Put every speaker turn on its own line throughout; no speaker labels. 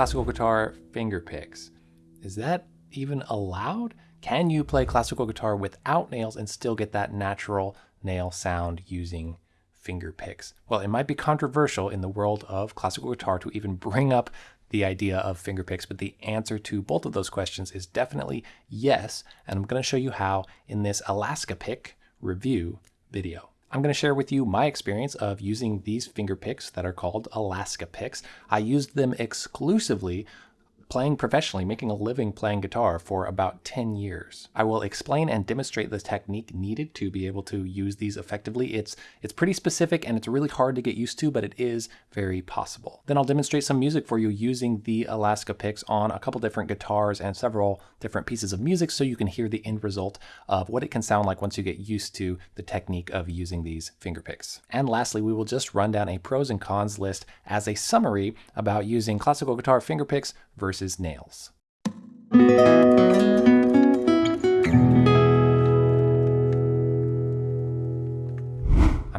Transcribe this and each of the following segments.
classical guitar finger picks. Is that even allowed? Can you play classical guitar without nails and still get that natural nail sound using finger picks? Well, it might be controversial in the world of classical guitar to even bring up the idea of finger picks, but the answer to both of those questions is definitely yes. And I'm going to show you how in this Alaska pick review video. I'm going to share with you my experience of using these finger picks that are called Alaska picks. I used them exclusively playing professionally, making a living playing guitar for about 10 years. I will explain and demonstrate the technique needed to be able to use these effectively. It's, it's pretty specific and it's really hard to get used to, but it is very possible. Then I'll demonstrate some music for you using the Alaska picks on a couple different guitars and several different pieces of music so you can hear the end result of what it can sound like once you get used to the technique of using these finger picks. And lastly, we will just run down a pros and cons list as a summary about using classical guitar finger picks versus nails.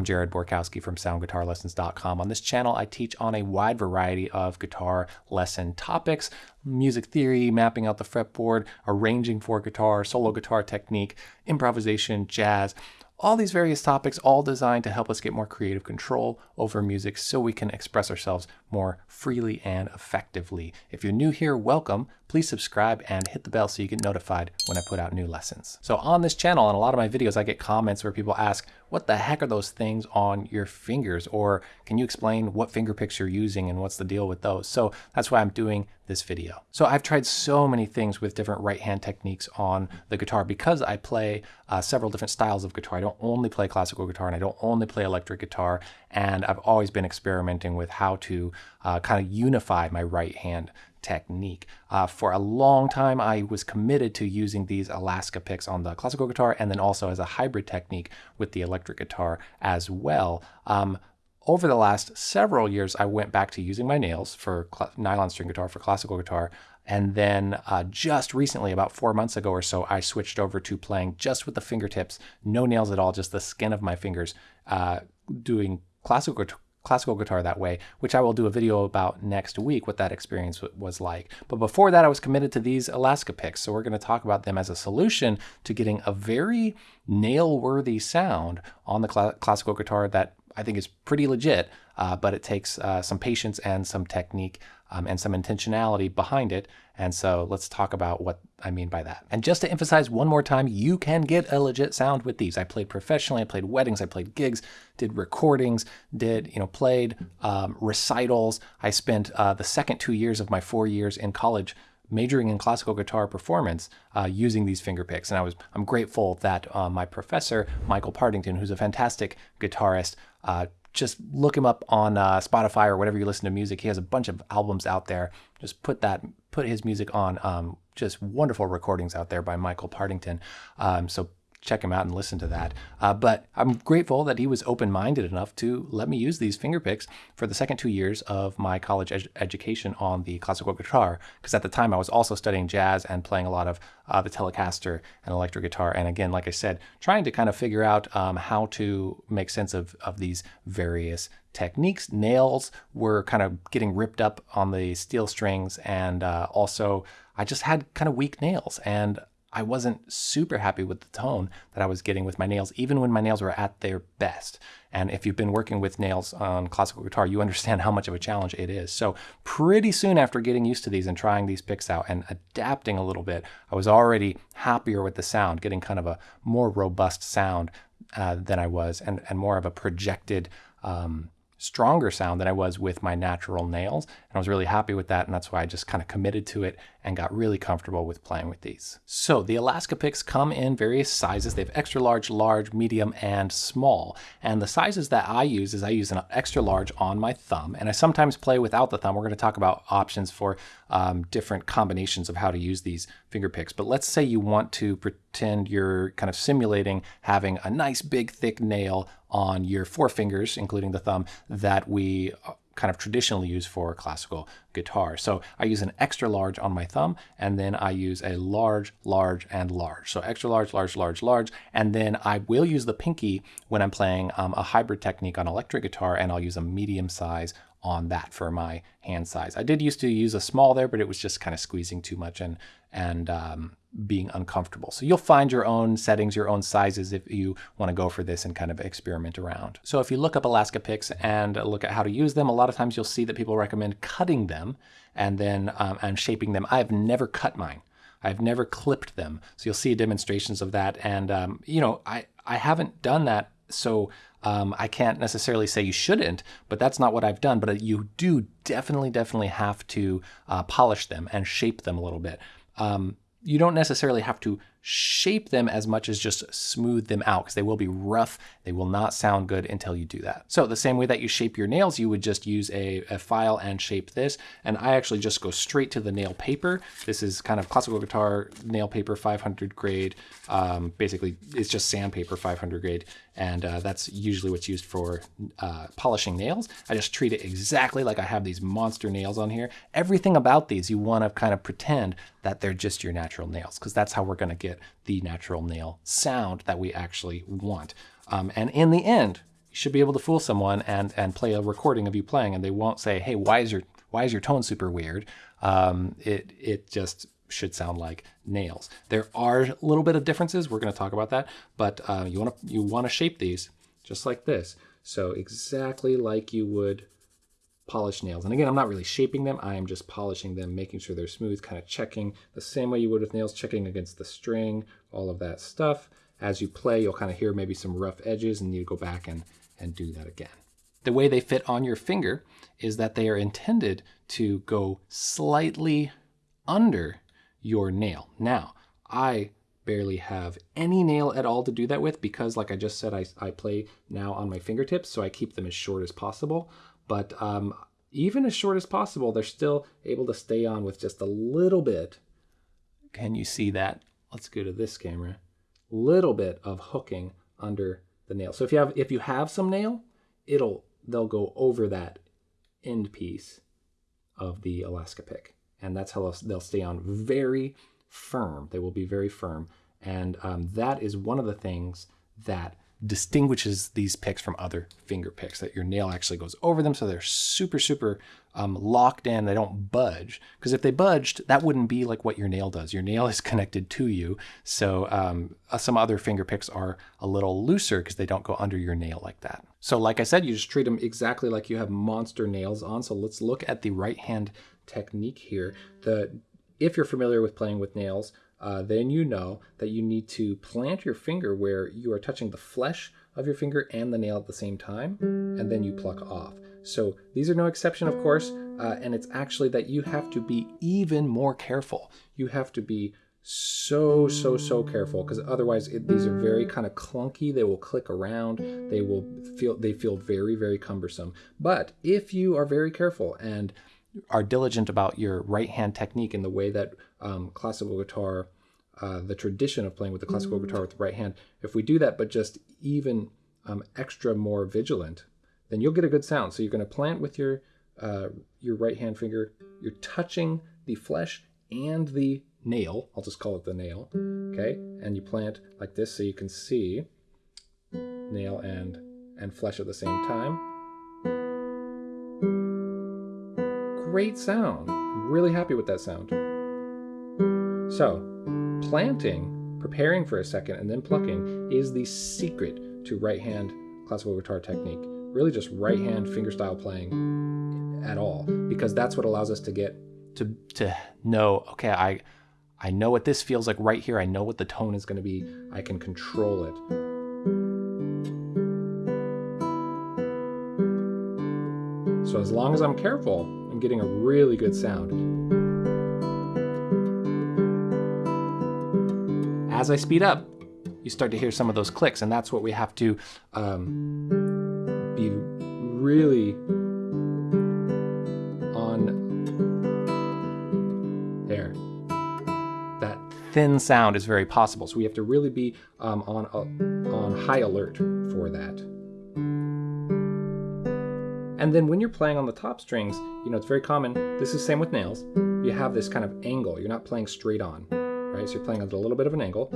I'm Jared Borkowski from SoundGuitarLessons.com. On this channel, I teach on a wide variety of guitar lesson topics, music theory, mapping out the fretboard, arranging for guitar, solo guitar technique, improvisation, jazz, all these various topics, all designed to help us get more creative control over music so we can express ourselves more freely and effectively. If you're new here, welcome. Please subscribe and hit the bell so you get notified when I put out new lessons. So on this channel and a lot of my videos, I get comments where people ask, what the heck are those things on your fingers? Or can you explain what finger picks you're using and what's the deal with those? So that's why I'm doing this video. So I've tried so many things with different right hand techniques on the guitar because I play uh, several different styles of guitar. I don't only play classical guitar and I don't only play electric guitar. And I've always been experimenting with how to uh, kind of unify my right hand technique. Uh, for a long time, I was committed to using these Alaska picks on the classical guitar and then also as a hybrid technique with the electric guitar as well. Um, over the last several years, I went back to using my nails for nylon string guitar, for classical guitar. And then uh, just recently, about four months ago or so, I switched over to playing just with the fingertips, no nails at all, just the skin of my fingers, uh, doing classical classical guitar that way, which I will do a video about next week, what that experience was like. But before that, I was committed to these Alaska picks. So we're going to talk about them as a solution to getting a very nail-worthy sound on the cl classical guitar that I think is pretty legit, uh, but it takes uh, some patience and some technique um, and some intentionality behind it. And so let's talk about what I mean by that. And just to emphasize one more time, you can get a legit sound with these. I played professionally, I played weddings, I played gigs, did recordings, did, you know, played um, recitals. I spent uh, the second two years of my four years in college majoring in classical guitar performance uh, using these finger picks. And I was, I'm grateful that uh, my professor, Michael Partington, who's a fantastic guitarist, uh, just look him up on uh, Spotify or whatever you listen to music. He has a bunch of albums out there. Just put that, put his music on. Um, just wonderful recordings out there by Michael Partington. Um, so check him out and listen to that. Uh, but I'm grateful that he was open-minded enough to let me use these finger picks for the second two years of my college ed education on the classical guitar. Because at the time I was also studying jazz and playing a lot of uh, the Telecaster and electric guitar. And again, like I said, trying to kind of figure out um, how to make sense of, of these various techniques. Nails were kind of getting ripped up on the steel strings and uh, also I just had kind of weak nails and I wasn't super happy with the tone that I was getting with my nails, even when my nails were at their best. And if you've been working with nails on classical guitar, you understand how much of a challenge it is. So pretty soon after getting used to these and trying these picks out and adapting a little bit, I was already happier with the sound, getting kind of a more robust sound uh, than I was and, and more of a projected um, stronger sound than I was with my natural nails. And I was really happy with that. And that's why I just kind of committed to it and got really comfortable with playing with these. So the Alaska picks come in various sizes. They have extra large, large, medium, and small. And the sizes that I use is I use an extra large on my thumb. And I sometimes play without the thumb. We're going to talk about options for um, different combinations of how to use these finger picks. But let's say you want to pretend you're kind of simulating having a nice big thick nail on your four fingers, including the thumb, that we uh, kind of traditionally use for classical guitar. So I use an extra large on my thumb, and then I use a large, large, and large. So extra large, large, large, large, and then I will use the pinky when I'm playing um, a hybrid technique on electric guitar, and I'll use a medium size on that for my hand size. I did used to use a small there, but it was just kind of squeezing too much and and um, being uncomfortable. So you'll find your own settings, your own sizes if you want to go for this and kind of experiment around. So if you look up Alaska picks and look at how to use them, a lot of times you'll see that people recommend cutting them and then um, and shaping them. I've never cut mine. I've never clipped them. So you'll see demonstrations of that. And, um, you know, I, I haven't done that. So um, I can't necessarily say you shouldn't, but that's not what I've done. But you do definitely, definitely have to uh, polish them and shape them a little bit. Um, you don't necessarily have to shape them as much as just smooth them out because they will be rough. They will not sound good until you do that. So the same way that you shape your nails, you would just use a, a file and shape this. And I actually just go straight to the nail paper. This is kind of classical guitar nail paper 500 grade. Um, basically, it's just sandpaper 500 grade. And uh, that's usually what's used for uh, polishing nails. I just treat it exactly like I have these monster nails on here. Everything about these, you want to kind of pretend that they're just your natural nails because that's how we're going to get get the natural nail sound that we actually want. Um, and in the end, you should be able to fool someone and and play a recording of you playing, and they won't say, "Hey, why is your why is your tone super weird?" Um, it it just should sound like nails. There are a little bit of differences. We're going to talk about that, but uh, you want to you want to shape these just like this. So exactly like you would polish nails. And again, I'm not really shaping them. I am just polishing them, making sure they're smooth, kind of checking the same way you would with nails, checking against the string, all of that stuff. As you play, you'll kind of hear maybe some rough edges and you go back and, and do that again. The way they fit on your finger is that they are intended to go slightly under your nail. Now, I barely have any nail at all to do that with because like I just said, I, I play now on my fingertips, so I keep them as short as possible. But um, even as short as possible, they're still able to stay on with just a little bit. Can you see that? Let's go to this camera. Little bit of hooking under the nail. So if you have if you have some nail, it'll they'll go over that end piece of the Alaska pick, and that's how they'll, stay on very firm. They will be very firm, and um, that is one of the things that distinguishes these picks from other finger picks that your nail actually goes over them so they're super super um, locked in. They don't budge because if they budged that wouldn't be like what your nail does. Your nail is connected to you. So um, uh, some other finger picks are a little looser because they don't go under your nail like that. So like i said you just treat them exactly like you have monster nails on. So let's look at the right hand technique here. The if you're familiar with playing with nails uh, then you know that you need to plant your finger where you are touching the flesh of your finger and the nail at the same time, and then you pluck off. So these are no exception, of course, uh, and it's actually that you have to be even more careful. You have to be so so so careful because otherwise it, these are very kind of clunky they will click around they will feel they feel very very cumbersome but if you are very careful and are diligent about your right hand technique in the way that um, classical guitar, uh, the tradition of playing with the classical mm. guitar with the right hand, if we do that, but just even um, extra more vigilant, then you'll get a good sound. So you're going to plant with your uh, your right hand finger. You're touching the flesh and the nail. I'll just call it the nail. Okay, and you plant like this so you can see nail and and flesh at the same time. Great sound. I'm really happy with that sound. So, planting, preparing for a second, and then plucking is the secret to right hand classical guitar technique. Really, just right hand fingerstyle playing at all, because that's what allows us to get to to know. Okay, I I know what this feels like right here. I know what the tone is going to be. I can control it. So as long as I'm careful, I'm getting a really good sound. As I speed up, you start to hear some of those clicks, and that's what we have to um, be really on there. That thin sound is very possible, so we have to really be um, on uh, on high alert for that. And then when you're playing on the top strings, you know, it's very common. This is same with nails. You have this kind of angle. You're not playing straight on right? So you're playing at a little bit of an angle.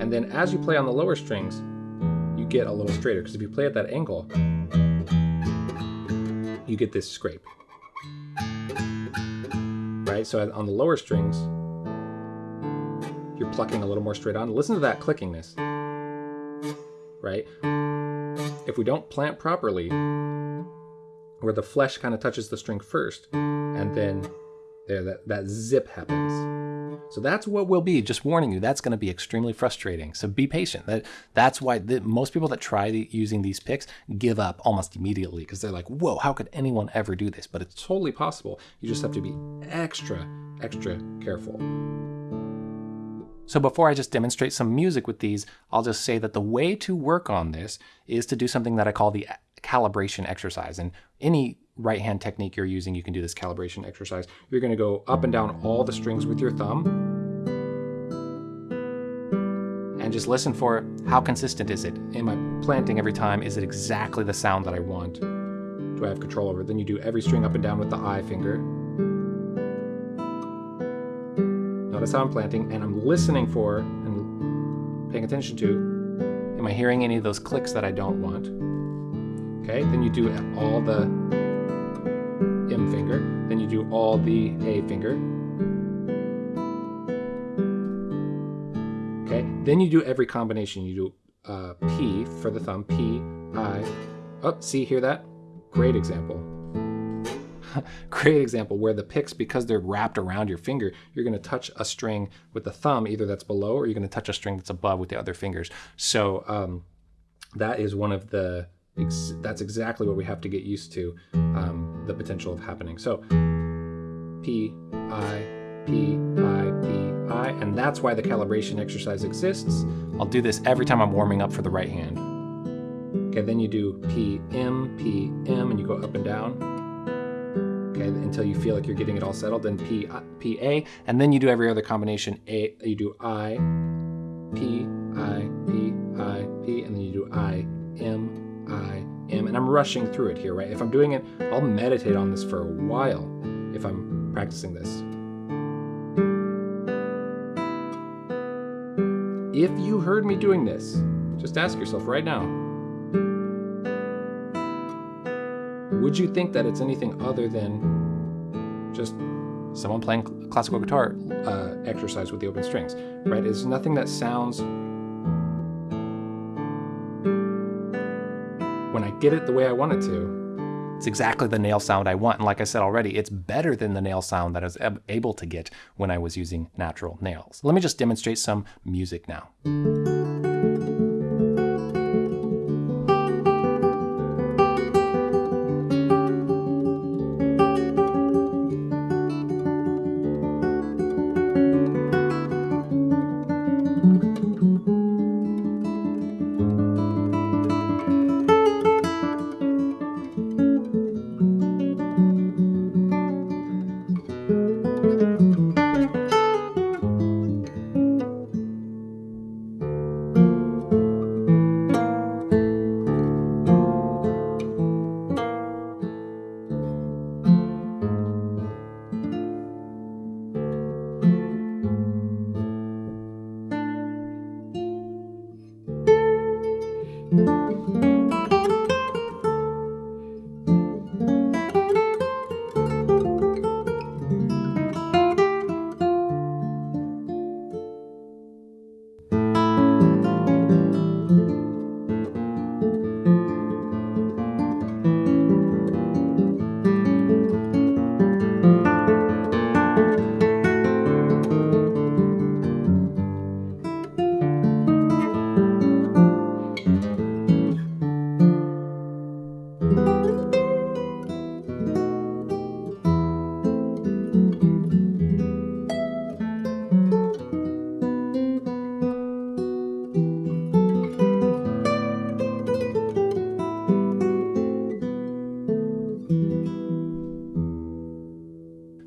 And then as you play on the lower strings, you get a little straighter because if you play at that angle, you get this scrape. Right? So on the lower strings, you're plucking a little more straight on. Listen to that clickingness. Right? If we don't plant properly, where the flesh kind of touches the string first, and then there that, that zip happens. So that's what will be. Just warning you, that's going to be extremely frustrating. So be patient. That that's why the, most people that try the, using these picks give up almost immediately because they're like, "Whoa, how could anyone ever do this?" But it's totally possible. You just have to be extra, extra careful. So before I just demonstrate some music with these, I'll just say that the way to work on this is to do something that I call the calibration exercise. And any right hand technique you're using, you can do this calibration exercise. You're going to go up and down all the strings with your thumb. And just listen for how consistent is it? Am I planting every time? Is it exactly the sound that I want? Do I have control over it? Then you do every string up and down with the I finger. Notice how I'm planting, and I'm listening for and paying attention to, am I hearing any of those clicks that I don't want? Okay, then you do all the finger, then you do all the A finger. Okay, then you do every combination. You do uh, P for the thumb, P, I. Oh, see, hear that? Great example. Great example where the picks, because they're wrapped around your finger, you're going to touch a string with the thumb, either that's below or you're going to touch a string that's above with the other fingers. So um, that is one of the Ex that's exactly what we have to get used to um, the potential of happening. So P, I, P, I, P, I, and that's why the calibration exercise exists. I'll do this every time I'm warming up for the right hand. Okay, then you do P, M, P, M, and you go up and down. Okay, until you feel like you're getting it all settled. Then P, P, A, and then you do every other combination. A, you do I, P, I, P, And I'm rushing through it here, right? If I'm doing it, I'll meditate on this for a while if I'm practicing this. If you heard me doing this, just ask yourself right now would you think that it's anything other than just someone playing classical guitar uh, exercise with the open strings, right? It's nothing that sounds when I get it the way I want it to. It's exactly the nail sound I want. And like I said already, it's better than the nail sound that I was able to get when I was using natural nails. Let me just demonstrate some music now.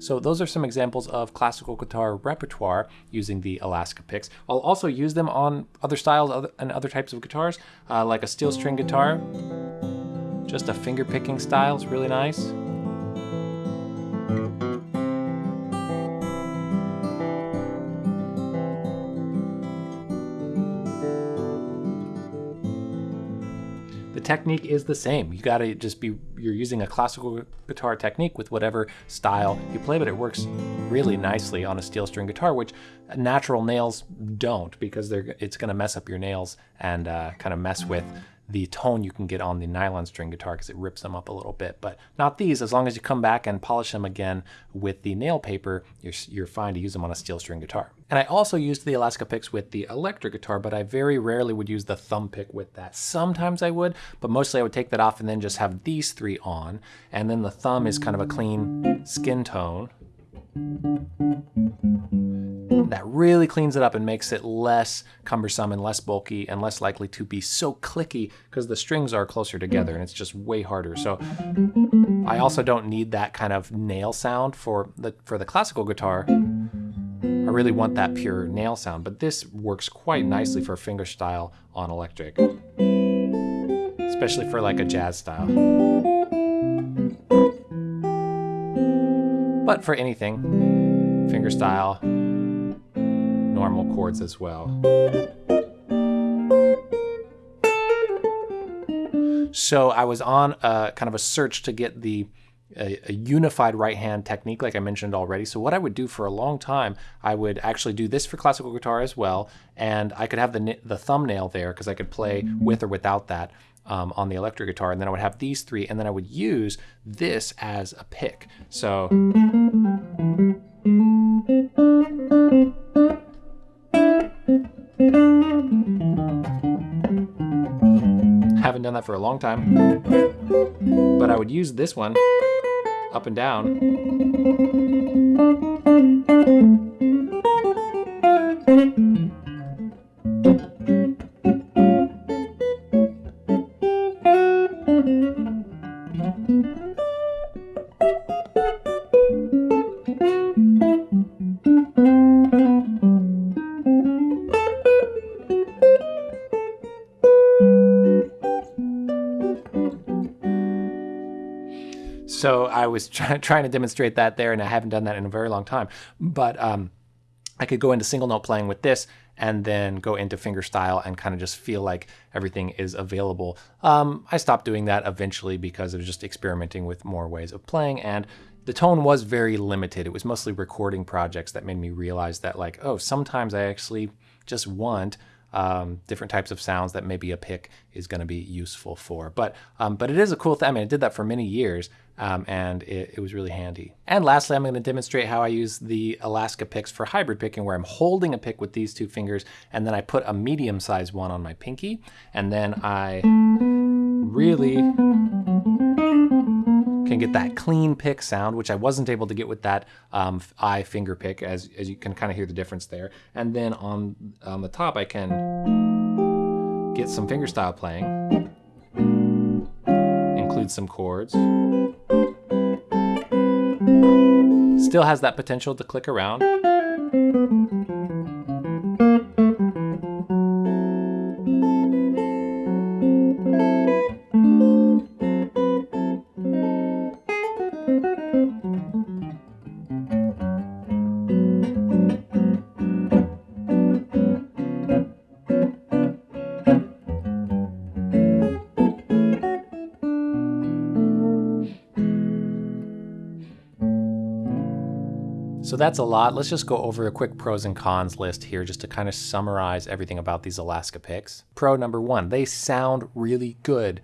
So those are some examples of classical guitar repertoire using the Alaska picks. I'll also use them on other styles and other types of guitars, uh, like a steel string guitar. Just a finger picking style is really nice. Technique is the same. You gotta just be you're using a classical guitar technique with whatever style you play, but it works really nicely on a steel string guitar, which natural nails don't because they're it's to mess up your nails and uh, kind of mess with the tone you can get on the nylon string guitar because it rips them up a little bit. But not these. As long as you come back and polish them again with the nail paper, you're, you're fine to use them on a steel string guitar. And I also used the Alaska picks with the electric guitar, but I very rarely would use the thumb pick with that. Sometimes I would, but mostly I would take that off and then just have these three on. And then the thumb is kind of a clean skin tone that really cleans it up and makes it less cumbersome and less bulky and less likely to be so clicky because the strings are closer together and it's just way harder. So I also don't need that kind of nail sound for the for the classical guitar. I really want that pure nail sound, but this works quite nicely for fingerstyle on electric, especially for like a jazz style. But for anything, fingerstyle, normal chords as well. So I was on a kind of a search to get the a, a, unified right hand technique like I mentioned already. So what I would do for a long time, I would actually do this for classical guitar as well, and I could have the, the thumbnail there because I could play with or without that um, on the electric guitar, and then I would have these three, and then I would use this as a pick. So haven't done that for a long time, but I would use this one up and down. I was try trying to demonstrate that there, and I haven't done that in a very long time. But um, I could go into single note playing with this and then go into fingerstyle and kind of just feel like everything is available. Um, I stopped doing that eventually because I was just experimenting with more ways of playing and the tone was very limited. It was mostly recording projects that made me realize that like, oh, sometimes I actually just want um, different types of sounds that maybe a pick is going to be useful for. But um, but it is a cool thing. I mean, I did that for many years, um, and it, it, was really handy. And lastly, I'm going to demonstrate how I use the Alaska picks for hybrid picking, where I'm holding a pick with these two fingers, and then I put a medium-sized one on my pinky, and then I really can get that clean pick sound, which I wasn't able to get with that um, I finger pick, as, as you can kind of hear the difference there. And then on, on the top, I can get some fingerstyle playing, include some chords. Still has that potential to click around. So that's a lot. Let's just go over a quick pros and cons list here just to kind of summarize everything about these Alaska picks. Pro number one, they sound really good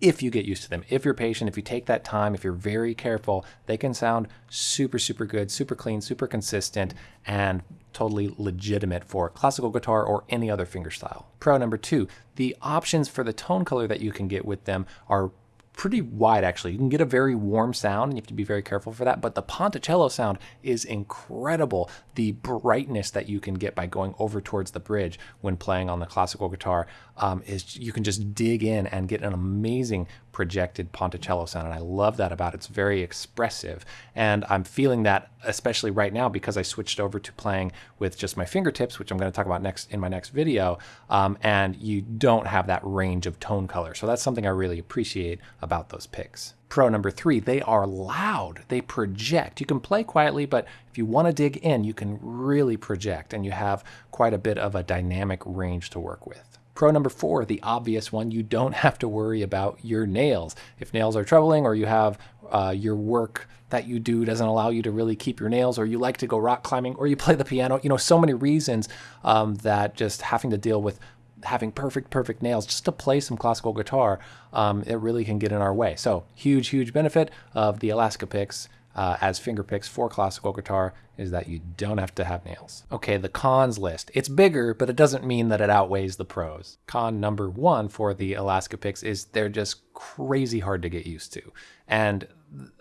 if you get used to them. If you're patient, if you take that time, if you're very careful, they can sound super, super good, super clean, super consistent, and totally legitimate for classical guitar or any other fingerstyle. Pro number two, the options for the tone color that you can get with them are pretty wide actually. You can get a very warm sound and you have to be very careful for that, but the Ponticello sound is incredible. The brightness that you can get by going over towards the bridge when playing on the classical guitar um, is you can just dig in and get an amazing projected Ponticello sound. And I love that about it. It's very expressive. And I'm feeling that especially right now because I switched over to playing with just my fingertips, which I'm going to talk about next in my next video. Um, and you don't have that range of tone color. So that's something I really appreciate about those picks. Pro number three, they are loud. They project. You can play quietly, but if you want to dig in, you can really project and you have quite a bit of a dynamic range to work with. Pro number four, the obvious one, you don't have to worry about your nails. If nails are troubling or you have uh, your work that you do doesn't allow you to really keep your nails, or you like to go rock climbing, or you play the piano, you know, so many reasons um, that just having to deal with having perfect, perfect nails just to play some classical guitar, um, it really can get in our way. So huge, huge benefit of the Alaska picks uh, as finger picks for classical guitar is that you don't have to have nails. Okay, the cons list. It's bigger, but it doesn't mean that it outweighs the pros. Con number one for the Alaska picks is they're just crazy hard to get used to. And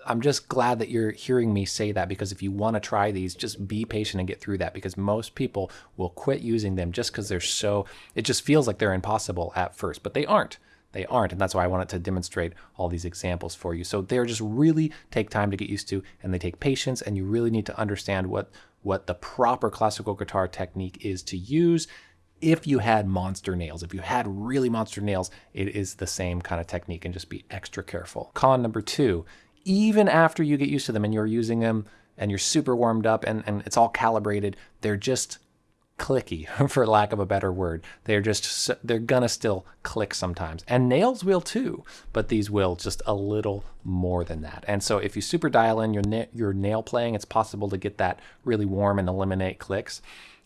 I'm just glad that you're hearing me say that because if you want to try these, just be patient and get through that because most people will quit using them just because they're so, it just feels like they're impossible at first, but they aren't they aren't. And that's why I wanted to demonstrate all these examples for you. So they're just really take time to get used to and they take patience and you really need to understand what, what the proper classical guitar technique is to use. If you had monster nails, if you had really monster nails, it is the same kind of technique and just be extra careful. Con number two, even after you get used to them and you're using them and you're super warmed up and, and it's all calibrated, they're just clicky for lack of a better word. They're just they're gonna still click sometimes. And nails will too but these will just a little more than that. And so if you super dial in your na your nail playing it's possible to get that really warm and eliminate clicks.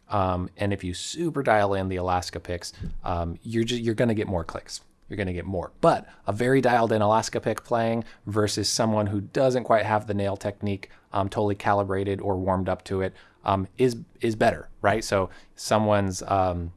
Um, and if you super dial in the Alaska picks um, you're just you're gonna get more clicks. You're going to get more. But a very dialed in Alaska pick playing versus someone who doesn't quite have the nail technique um, totally calibrated or warmed up to it um, is is better, right? So someone's um,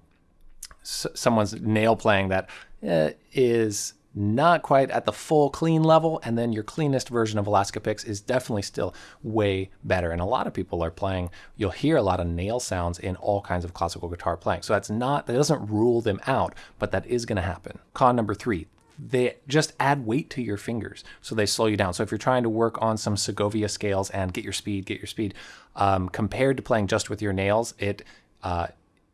someone's nail playing that uh, is not quite at the full clean level, and then your cleanest version of Alaska Picks is definitely still way better. And a lot of people are playing, you'll hear a lot of nail sounds in all kinds of classical guitar playing. So that's not, that doesn't rule them out, but that is gonna happen. Con number three, they just add weight to your fingers. So they slow you down. So if you're trying to work on some Segovia scales and get your speed, get your speed, um, compared to playing just with your nails, it, uh,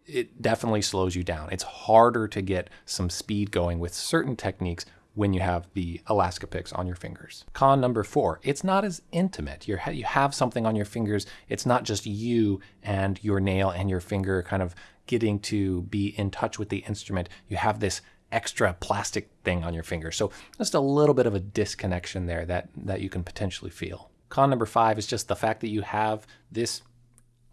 it definitely slows you down. It's harder to get some speed going with certain techniques when you have the Alaska picks on your fingers. Con number four, it's not as intimate. You're, you have something on your fingers. It's not just you and your nail and your finger kind of getting to be in touch with the instrument. You have this extra plastic thing on your finger. So just a little bit of a disconnection there that, that you can potentially feel. Con number five is just the fact that you have this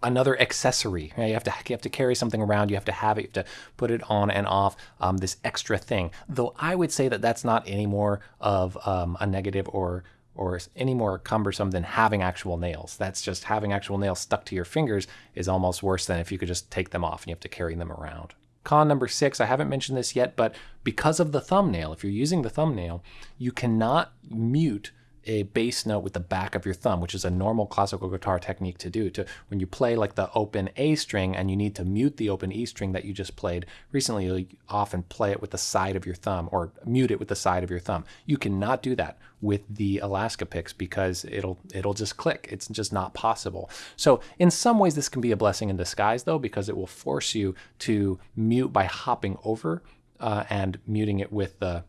another accessory. You have to you have to carry something around. You have to have it. You have to put it on and off. Um, this extra thing. Though I would say that that's not any more of um, a negative or or any more cumbersome than having actual nails. That's just having actual nails stuck to your fingers is almost worse than if you could just take them off and you have to carry them around. Con number six, I haven't mentioned this yet, but because of the thumbnail, if you're using the thumbnail, you cannot mute a bass note with the back of your thumb, which is a normal classical guitar technique to do. To when you play like the open A string and you need to mute the open E string that you just played recently, you often play it with the side of your thumb or mute it with the side of your thumb. You cannot do that with the Alaska picks because it'll it'll just click. It's just not possible. So in some ways this can be a blessing in disguise though because it will force you to mute by hopping over uh, and muting it with the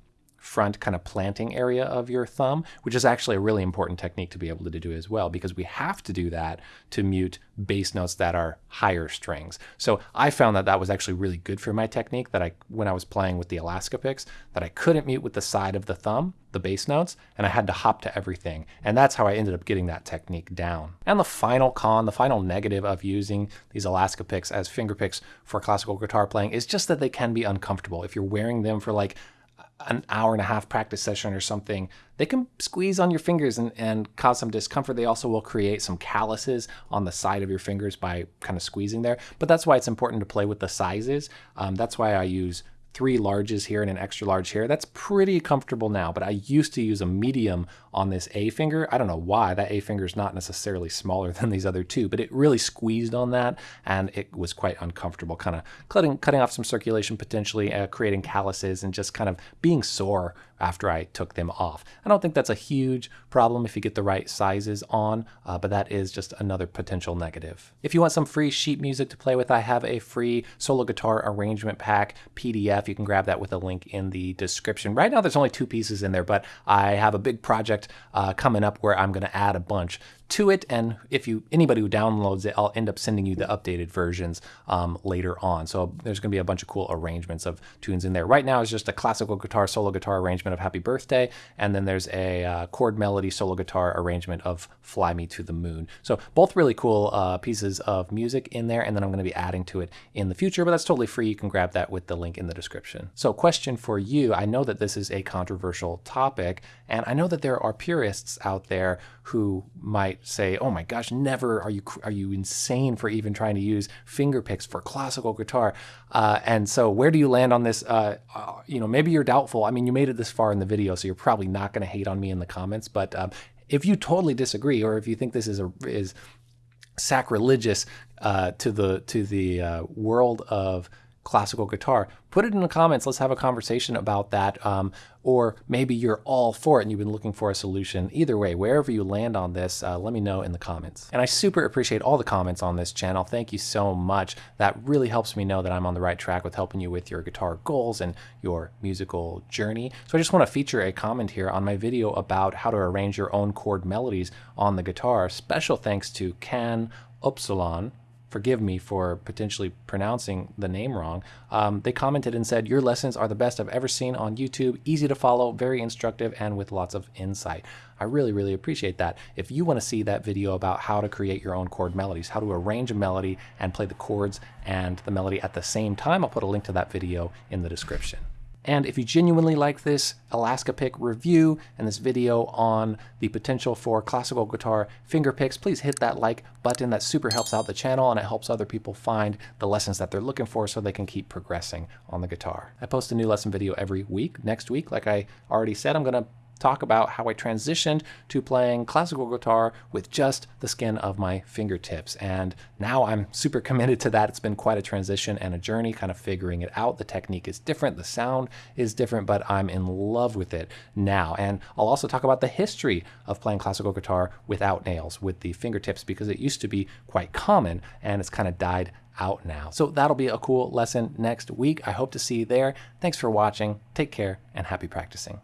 front kind of planting area of your thumb, which is actually a really important technique to be able to do as well, because we have to do that to mute bass notes that are higher strings. So I found that that was actually really good for my technique that I, when I was playing with the Alaska picks, that I couldn't mute with the side of the thumb, the bass notes, and I had to hop to everything. And that's how I ended up getting that technique down. And the final con, the final negative of using these Alaska picks as finger picks for classical guitar playing is just that they can be uncomfortable. If you're wearing them for like an hour and a half practice session or something, they can squeeze on your fingers and, and cause some discomfort. They also will create some calluses on the side of your fingers by kind of squeezing there. But that's why it's important to play with the sizes. Um, that's why I use three larges here and an extra large here. That's pretty comfortable now, but I used to use a medium on this A finger. I don't know why, that A finger is not necessarily smaller than these other two, but it really squeezed on that and it was quite uncomfortable, kind of cutting, cutting off some circulation potentially, uh, creating calluses and just kind of being sore after I took them off. I don't think that's a huge problem if you get the right sizes on, uh, but that is just another potential negative. If you want some free sheet music to play with, I have a free solo guitar arrangement pack PDF. You can grab that with a link in the description. Right now, there's only two pieces in there, but I have a big project uh, coming up where I'm going to add a bunch to it. And if you anybody who downloads it, I'll end up sending you the updated versions um, later on. So there's going to be a bunch of cool arrangements of tunes in there. Right now it's just a classical guitar solo guitar arrangement of Happy Birthday, and then there's a uh, chord melody solo guitar arrangement of Fly Me to the Moon. So both really cool uh, pieces of music in there, and then I'm going to be adding to it in the future, but that's totally free. You can grab that with the link in the description. So question for you, I know that this is a controversial topic, and I know that there are purists out there who might say, "Oh my gosh, never are you are you insane for even trying to use finger picks for classical guitar?" Uh, and so, where do you land on this? Uh, uh, you know, maybe you're doubtful. I mean, you made it this far in the video, so you're probably not going to hate on me in the comments. But um, if you totally disagree, or if you think this is a is sacrilegious uh, to the to the uh, world of classical guitar, put it in the comments. Let's have a conversation about that. Um, or maybe you're all for it and you've been looking for a solution. Either way, wherever you land on this, uh, let me know in the comments. And I super appreciate all the comments on this channel. Thank you so much. That really helps me know that I'm on the right track with helping you with your guitar goals and your musical journey. So I just want to feature a comment here on my video about how to arrange your own chord melodies on the guitar. Special thanks to Can Upsilon forgive me for potentially pronouncing the name wrong, um, they commented and said, Your lessons are the best I've ever seen on YouTube, easy to follow, very instructive, and with lots of insight. I really, really appreciate that. If you want to see that video about how to create your own chord melodies, how to arrange a melody and play the chords and the melody at the same time, I'll put a link to that video in the description. And if you genuinely like this Alaska pick review and this video on the potential for classical guitar finger picks, please hit that like button. That super helps out the channel and it helps other people find the lessons that they're looking for so they can keep progressing on the guitar. I post a new lesson video every week. Next week, like I already said, I'm to talk about how I transitioned to playing classical guitar with just the skin of my fingertips. And now I'm super committed to that. It's been quite a transition and a journey, kind of figuring it out. The technique is different, the sound is different, but I'm in love with it now. And I'll also talk about the history of playing classical guitar without nails, with the fingertips, because it used to be quite common and it's kind of died out now. So that'll be a cool lesson next week. I hope to see you there. Thanks for watching. Take care and happy practicing.